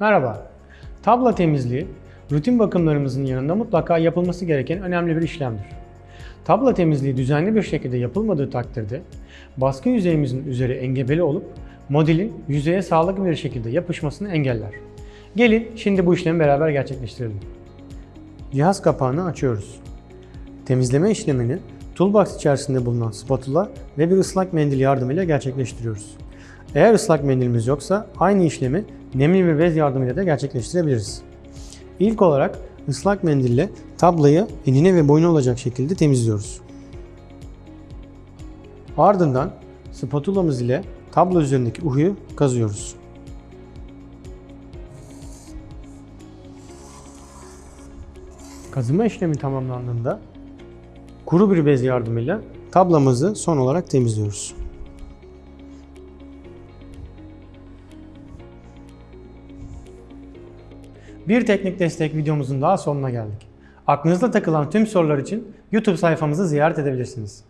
Merhaba. Tabla temizliği, rutin bakımlarımızın yanında mutlaka yapılması gereken önemli bir işlemdir. Tabla temizliği düzenli bir şekilde yapılmadığı takdirde baskı yüzeyimizin üzeri engebeli olup modelin yüzeye sağlıklı bir şekilde yapışmasını engeller. Gelin şimdi bu işlemi beraber gerçekleştirelim. Cihaz kapağını açıyoruz. Temizleme işlemini toolbox içerisinde bulunan spatula ve bir ıslak mendil yardımıyla gerçekleştiriyoruz. Eğer ıslak mendilimiz yoksa aynı işlemi nemli bir bez yardımıyla da gerçekleştirebiliriz. İlk olarak ıslak mendille tablayı enine ve boyuna olacak şekilde temizliyoruz. Ardından spatulamız ile tablo üzerindeki uhuyu kazıyoruz. Kazıma işlemi tamamlandığında kuru bir bez yardımıyla tablamızı son olarak temizliyoruz. Bir teknik destek videomuzun daha sonuna geldik. Aklınızda takılan tüm sorular için YouTube sayfamızı ziyaret edebilirsiniz.